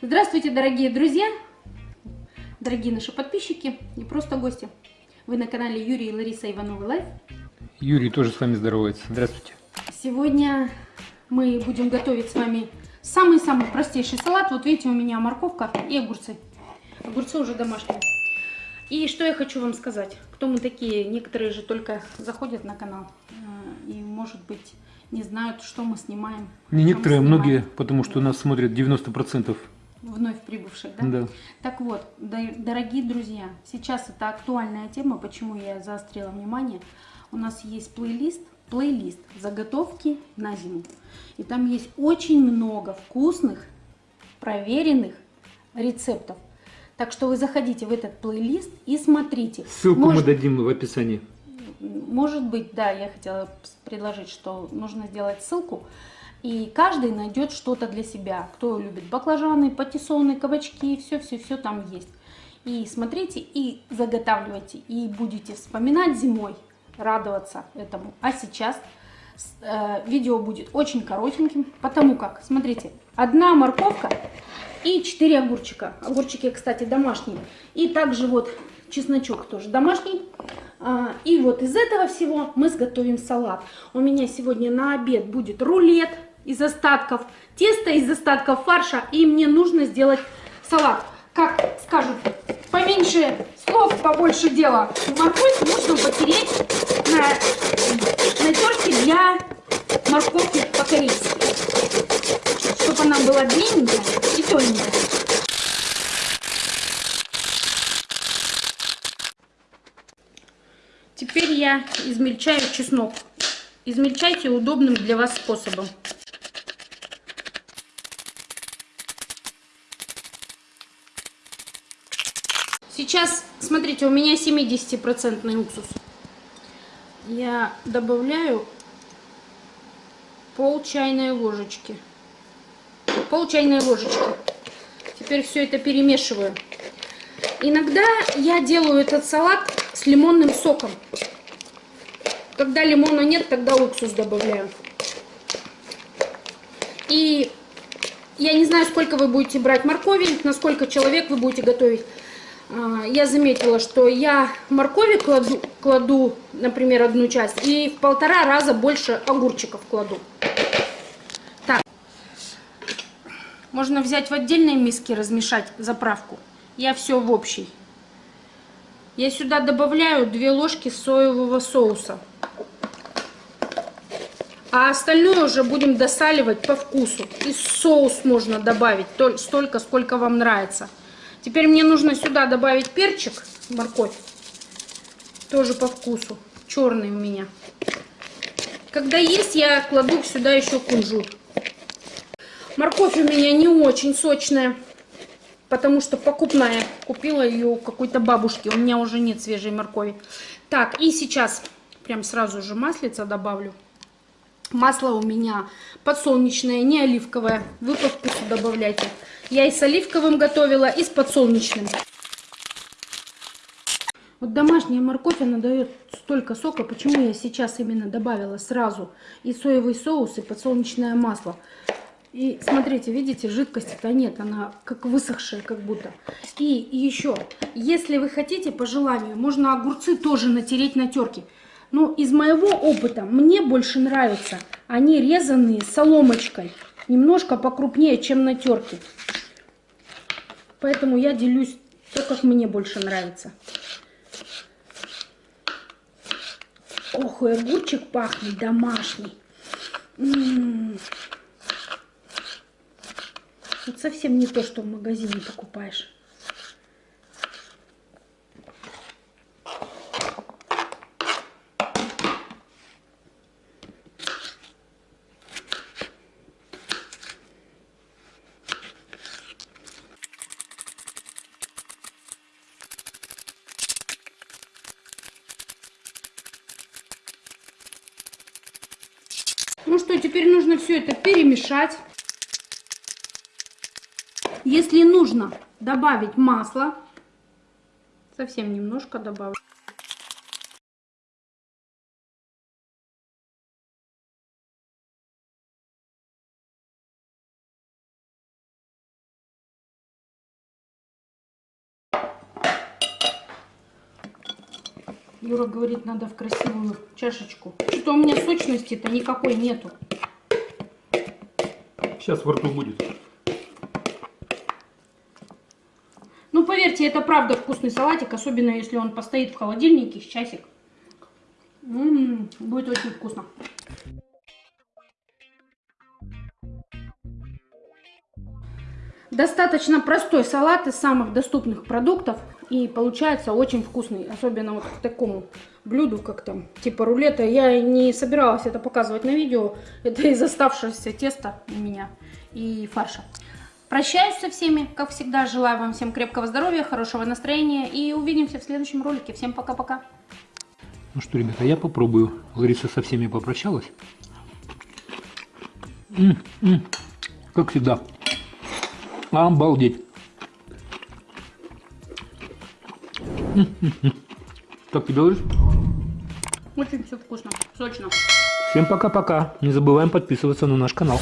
Здравствуйте, дорогие друзья, дорогие наши подписчики и просто гости. Вы на канале Юрий и Лариса Ивановы Life. Юрий тоже с вами здоровается. Здравствуйте. Сегодня мы будем готовить с вами самый-самый простейший салат. Вот видите, у меня морковка и огурцы. Огурцы уже домашние. И что я хочу вам сказать. Кто мы такие? Некоторые же только заходят на канал может быть, не знают, что мы снимаем. Не некоторые, а снимаем. многие, потому что нас смотрят 90%. Вновь прибывших, да? Да. Так вот, дорогие друзья, сейчас это актуальная тема, почему я заострила внимание. У нас есть плейлист, плейлист заготовки на зиму. И там есть очень много вкусных, проверенных рецептов. Так что вы заходите в этот плейлист и смотрите. Ссылку Может... мы дадим в описании. Может быть, да, я хотела предложить, что нужно сделать ссылку. И каждый найдет что-то для себя. Кто любит баклажаны, патиссоны, кабачки, все-все-все там есть. И смотрите, и заготавливайте, и будете вспоминать зимой, радоваться этому. А сейчас э, видео будет очень коротеньким, потому как, смотрите, одна морковка и 4 огурчика. Огурчики, кстати, домашние. И также вот чесночок тоже домашний. А, и вот из этого всего мы сготовим салат. У меня сегодня на обед будет рулет из остатков теста, из остатков фарша. И мне нужно сделать салат. Как скажут, поменьше слов, побольше дела. Морковь нужно потереть на, на терке для морковки по-корейски. Чтобы она была длинненькая и тоненькая. Теперь я измельчаю чеснок. Измельчайте удобным для вас способом. Сейчас, смотрите, у меня 70% уксус. Я добавляю пол чайной ложечки. Пол чайной ложечки. Теперь все это перемешиваю. Иногда я делаю этот салат с лимонным соком. Когда лимона нет, тогда уксус добавляю. И я не знаю, сколько вы будете брать моркови, на сколько человек вы будете готовить. А, я заметила, что я моркови кладу, кладу, например, одну часть, и в полтора раза больше огурчиков кладу. Так, можно взять в отдельной миске, размешать заправку. Я все в общей. Я сюда добавляю 2 ложки соевого соуса. А остальное уже будем досаливать по вкусу. И соус можно добавить столько, сколько вам нравится. Теперь мне нужно сюда добавить перчик, морковь, тоже по вкусу, черный у меня. Когда есть, я кладу сюда еще кунжут. Морковь у меня не очень сочная, потому что покупная. Купила ее у какой-то бабушки, у меня уже нет свежей моркови. Так, и сейчас прям сразу же маслица добавлю. Масло у меня подсолнечное, не оливковое. Вы по вкусу добавляйте. Я и с оливковым готовила, и с подсолнечным. Вот домашняя морковь, она дает столько сока. Почему я сейчас именно добавила сразу и соевый соус, и подсолнечное масло. И смотрите, видите, жидкости-то нет, она как высохшая как будто. И еще, если вы хотите, по желанию, можно огурцы тоже натереть на терке. Но из моего опыта мне больше нравятся они резанные соломочкой. Немножко покрупнее, чем на терке. Поэтому я делюсь то, как мне больше нравится. Ох, и огурчик пахнет домашний. М -м -м. Вот совсем не то, что в магазине покупаешь. Ну что, теперь нужно все это перемешать. Если нужно добавить масло, совсем немножко добавлю. Юра говорит, надо в красивую чашечку. Что у меня сочности-то никакой нету. Сейчас в рту будет. Ну, поверьте, это правда вкусный салатик, особенно если он постоит в холодильнике с часик. М, будет очень вкусно. Достаточно простой салат из самых доступных продуктов и получается очень вкусный, особенно вот к такому блюду, как там, типа рулета. Я не собиралась это показывать на видео, это из оставшегося теста у меня и фарша. Прощаюсь со всеми, как всегда, желаю вам всем крепкого здоровья, хорошего настроения и увидимся в следующем ролике. Всем пока-пока. Ну что, ребята, я попробую. Лариса со всеми попрощалась. М, м, Как всегда. Обалдеть. М, м, м. Как тебе, Ларис? Очень все вкусно, сочно. Всем пока-пока. Не забываем подписываться на наш канал.